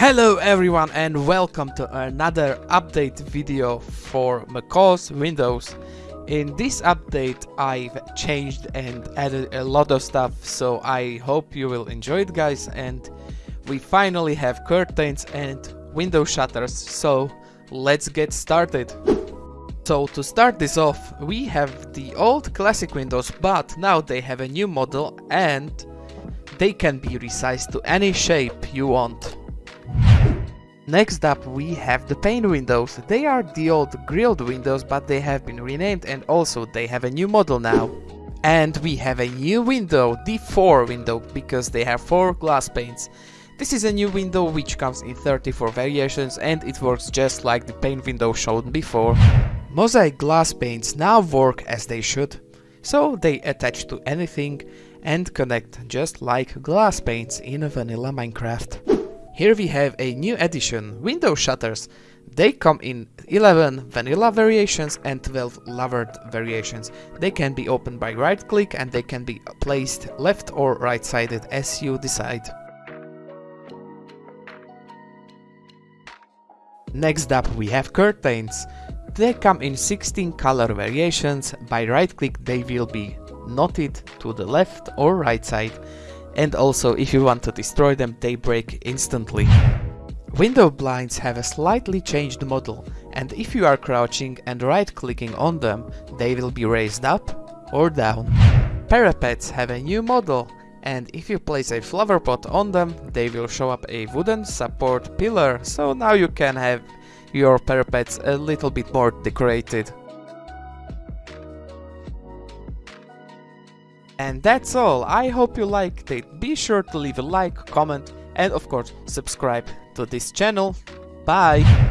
Hello everyone and welcome to another update video for Macaw's Windows. In this update I've changed and added a lot of stuff so I hope you will enjoy it guys and we finally have curtains and window shutters so let's get started. So to start this off we have the old classic windows but now they have a new model and they can be resized to any shape you want. Next up we have the pane windows. They are the old grilled windows but they have been renamed and also they have a new model now. And we have a new window, the 4 window, because they have 4 glass panes. This is a new window which comes in 34 variations and it works just like the pane window shown before. Mosaic glass panes now work as they should. So they attach to anything and connect just like glass panes in vanilla Minecraft. Here we have a new addition, window shutters. They come in 11 vanilla variations and 12 louvered variations. They can be opened by right click and they can be placed left or right sided as you decide. Next up we have curtains. They come in 16 color variations, by right click they will be knotted to the left or right side and also if you want to destroy them they break instantly. Window blinds have a slightly changed model and if you are crouching and right clicking on them they will be raised up or down. Parapets have a new model and if you place a flower pot on them they will show up a wooden support pillar so now you can have your parapets a little bit more decorated. And that's all, I hope you liked it, be sure to leave a like, comment and of course subscribe to this channel. Bye!